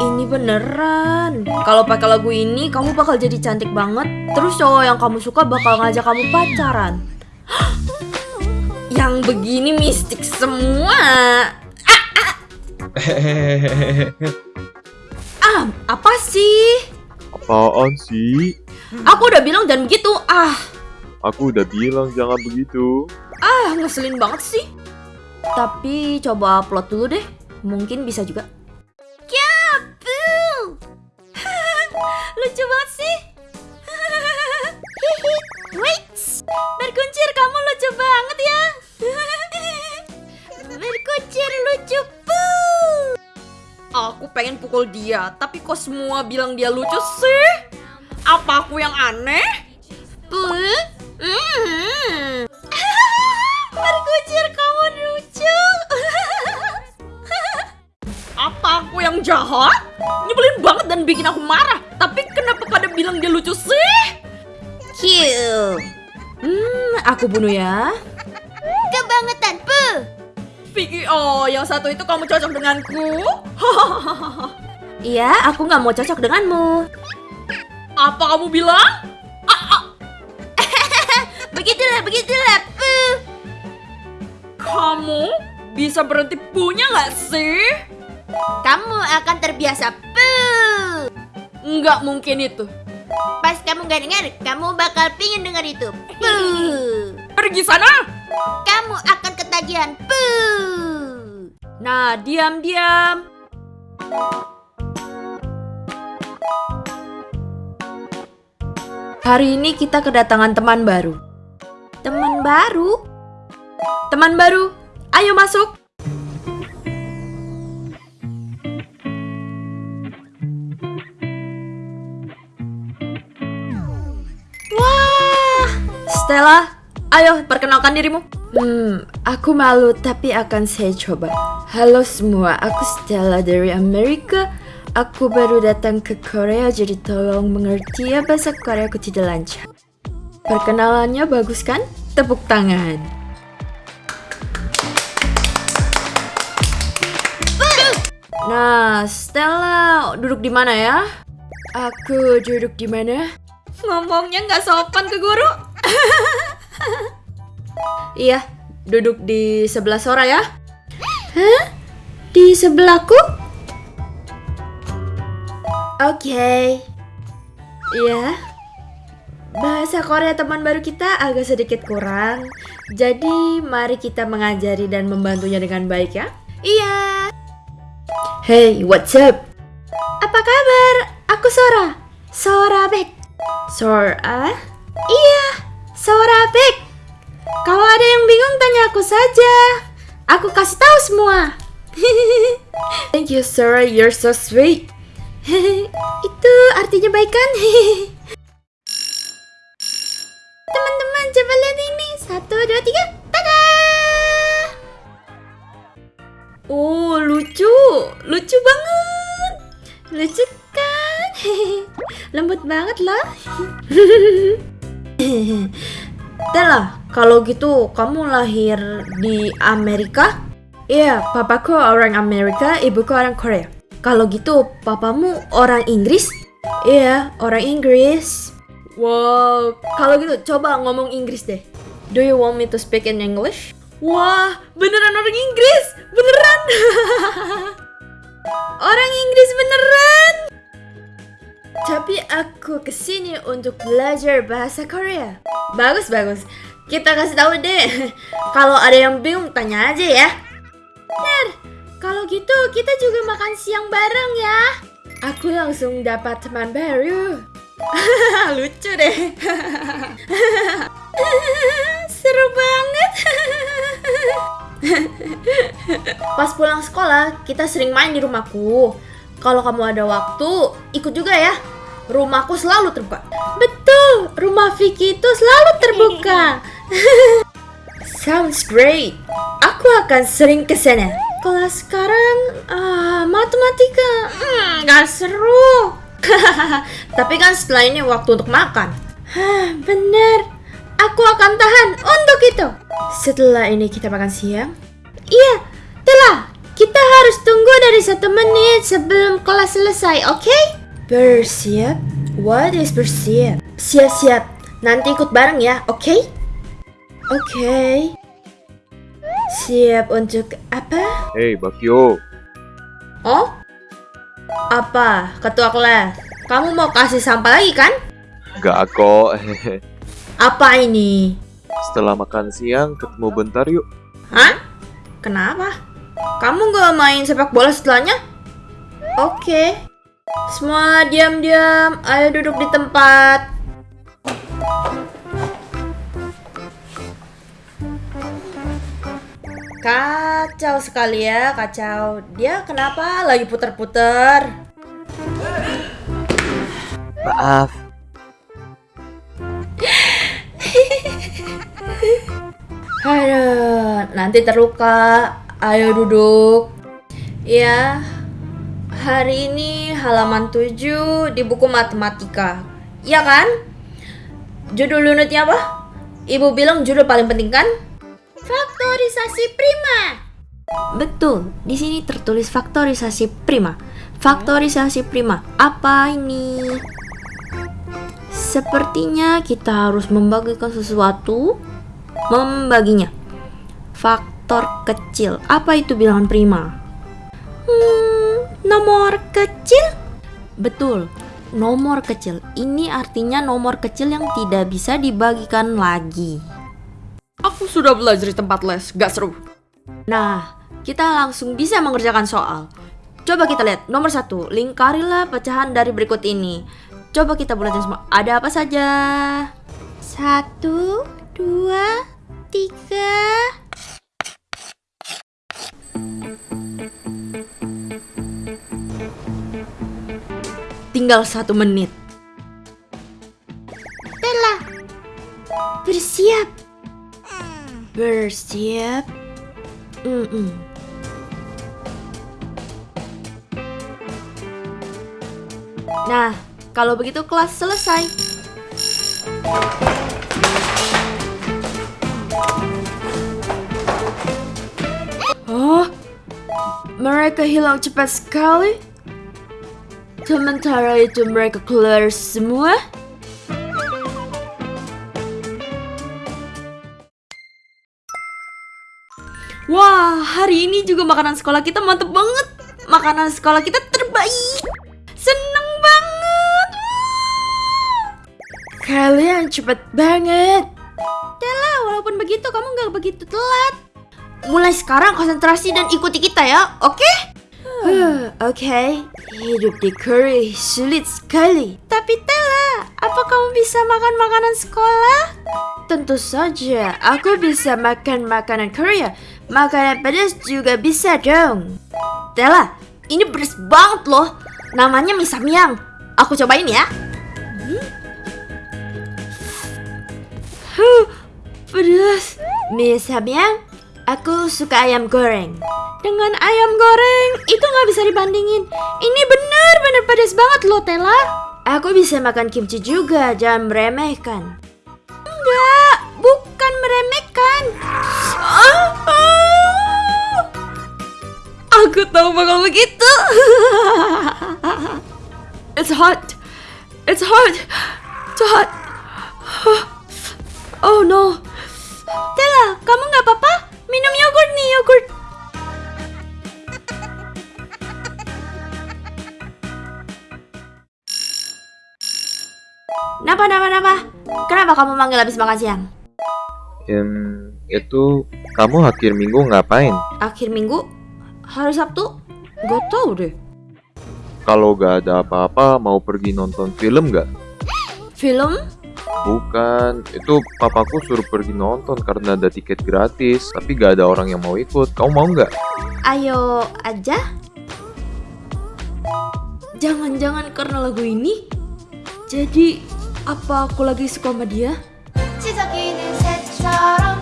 ini beneran. Kalau pakai lagu ini, kamu bakal jadi cantik banget. Terus cowok yang kamu suka bakal ngajak kamu pacaran. yang begini mistik semua. Ah, apa sih? Apaan sih? Aku udah bilang jangan begitu. Ah, Aku udah bilang jangan begitu. ah ngeselin banget sih. Tapi coba upload dulu deh. Mungkin bisa juga. Lucu banget sih. Wait, berkuncir kamu lucu banget ya. berkuncir lucu puh. Aku pengen pukul dia, tapi kok semua bilang dia lucu sih? Apa aku yang aneh? Puh? Hmm. Berkucir kamu lucu. Apa aku yang jahat? Nyebelin banget dan bikin aku marah. Bilang dia lucu sih? Kill. Hmm, aku bunuh ya. Kebangetan, pu. Vicky, oh yang satu itu kamu cocok denganku? iya, aku nggak mau cocok denganmu. Apa kamu bilang? begitulah, begitulah, pu. Kamu bisa berhenti punya nggak sih? Kamu akan terbiasa, pu. Nggak mungkin itu. Pas kamu nggak dengar, kamu bakal pingin dengar itu. Pu. Pergi sana. Kamu akan ketagihan. Pu. Nah, diam-diam. Hari ini kita kedatangan teman baru. Teman baru? Teman baru, ayo masuk. Stella, ayo perkenalkan dirimu. Hmm, aku malu tapi akan saya coba. Halo semua, aku Stella dari Amerika. Aku baru datang ke Korea jadi tolong mengerti ya bahasa Korea aku tidak lancar. Perkenalannya bagus kan? Tepuk tangan. Nah, Stella duduk di mana ya? Aku duduk di mana? Ngomongnya nggak sopan ke guru. iya, duduk di sebelah Sora ya. Hah? Di sebelahku? Oke. Iya. Bahasa Korea teman baru kita agak sedikit kurang. Jadi, mari kita mengajari dan membantunya dengan baik ya. Iya. Hey, what's up? Apa kabar? Aku Sora. Sora Bek. Sora? Iya, aku saja. Aku kasih tahu semua. Thank you, Sora. You're so sweet. Itu artinya baik kan? Teman-teman, coba lihat ini. Satu, dua, tiga. Tada! Oh, lucu. Lucu banget. Lucu kan? Lembut banget loh. Tela, kalau gitu kamu lahir di Amerika? Iya, papaku orang Amerika, ibuku orang Korea. Kalau gitu, papamu orang Inggris? Iya, orang Inggris. Wow, kalau gitu coba ngomong Inggris deh. Do you want me to speak in English? Wah, beneran orang Inggris, beneran. orang Inggris beneran. Tapi aku ke sini untuk belajar bahasa Korea. Bagus, bagus. Kita kasih tahu deh. Kalau ada yang bingung, tanya aja ya. Benar. Kalau gitu, kita juga makan siang bareng ya. Aku langsung dapat teman baru. Lucu deh. Seru banget. Pas pulang sekolah, kita sering main di rumahku. Kalau kamu ada waktu, ikut juga ya. Rumahku selalu terbuka. Betul, rumah Vicky itu selalu terbuka. Sounds great. Aku akan sering ke sana. Kelas sekarang ah, matematika hmm, gak seru. Tapi kan setelah ini waktu untuk makan. Bener. Aku akan tahan untuk itu. Setelah ini kita makan siang. Iya, telah. Kita harus tunggu dari satu menit sebelum kelas selesai, oke? Bersiap? What is bersiap? Siap-siap. Nanti ikut bareng ya, oke? Oke. Siap untuk apa? Hei, Bakyo. Oh? Apa, ketua kelas? Kamu mau kasih sampah lagi kan? Gak kok. Apa ini? Setelah makan siang, ketemu bentar yuk. Hah? Kenapa? Kamu gak main sepak bola setelahnya? Oke. Semua diam-diam. Ayo duduk di tempat. Kacau sekali ya, kacau. Dia kenapa lagi puter-puter? Maaf. Aduh, nanti terluka. Ayo duduk. Ya, hari ini halaman 7 di buku matematika. Ya kan? Judul unitnya apa? Ibu bilang judul paling penting kan? Faktorisasi prima. Betul, di sini tertulis faktorisasi prima. Faktorisasi prima, apa ini? Sepertinya kita harus membagikan sesuatu membaginya. Faktor kecil. Apa itu bilangan prima? Hmm, nomor kecil? Betul. Nomor kecil. Ini artinya nomor kecil yang tidak bisa dibagikan lagi. Sudah belajar di tempat les, gak seru. Nah, kita langsung bisa mengerjakan soal. Coba kita lihat nomor satu, lingkarilah pecahan dari berikut ini. Coba kita bulatkan semua. Ada apa saja? Satu, dua, tiga. Tinggal satu menit. Bersiap. Mm-mm. Nah, kalau begitu kelas selesai. Oh, mereka hilang cepat sekali. Sementara itu mereka keluar semua. Wah, hari ini juga makanan sekolah kita mantep banget. Makanan sekolah kita terbaik. Seneng banget. Kalian cepet banget. Tela, walaupun begitu kamu nggak begitu telat. Mulai sekarang konsentrasi dan ikuti kita ya, oke? Huh, Oke, hidup di Korea sulit sekali. Tapi Tela, apa kamu bisa makan makanan sekolah? Tentu saja, aku bisa makan makanan Korea. Makanan pedas juga bisa dong. Tela, ini pedas banget loh. Namanya mie samyang. Aku cobain ya. Hmm. Huh, pedas. Mie samyang, aku suka ayam goreng. Dengan ayam goreng, itu nggak bisa dibandingin. Ini benar-benar pedas banget loh, Tela. Aku bisa makan kimchi juga, jangan meremehkan. Enggak, meremehkan. Ah, ah. Aku tahu bakal begitu. It's hot. It's hot. It's hot. Oh no. Tela, kamu nggak apa-apa? Minum yogurt nih, yogurt. Napa, napa, napa? Kenapa kamu manggil habis makan siang? Em, itu kamu akhir minggu ngapain? Akhir minggu? Hari Sabtu? Gak tau deh. Kalau gak ada apa-apa, mau pergi nonton film gak? Film? Bukan, itu papaku suruh pergi nonton karena ada tiket gratis, tapi gak ada orang yang mau ikut. Kamu mau nggak? Ayo aja. Jangan-jangan karena lagu ini? Jadi, apa aku lagi suka sama dia? 것처럼